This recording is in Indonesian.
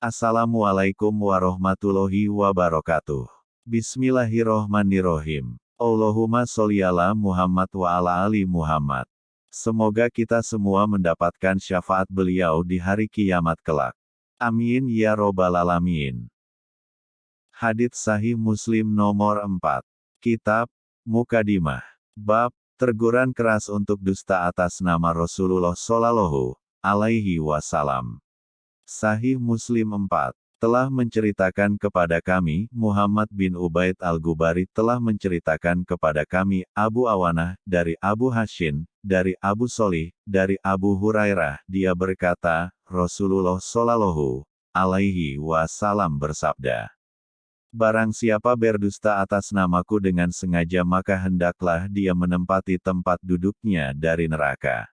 Assalamualaikum warahmatullahi wabarakatuh. Bismillahirrohmanirrohim. Allahumma sholli ala Muhammad wa ala ali Muhammad. Semoga kita semua mendapatkan syafaat beliau di hari kiamat kelak. Amin ya robbal alamin. Hadits Sahih Muslim nomor 4. Kitab Mukadimah. Bab Terguran keras untuk dusta atas nama Rasulullah Shallallahu alaihi wasallam. Sahih Muslim 4 telah menceritakan kepada kami, Muhammad bin Ubaid al-Gubari telah menceritakan kepada kami, Abu Awanah, dari Abu Hashin, dari Abu Solih, dari Abu Hurairah, dia berkata, Rasulullah Shallallahu alaihi wasallam bersabda, Barang siapa berdusta atas namaku dengan sengaja maka hendaklah dia menempati tempat duduknya dari neraka.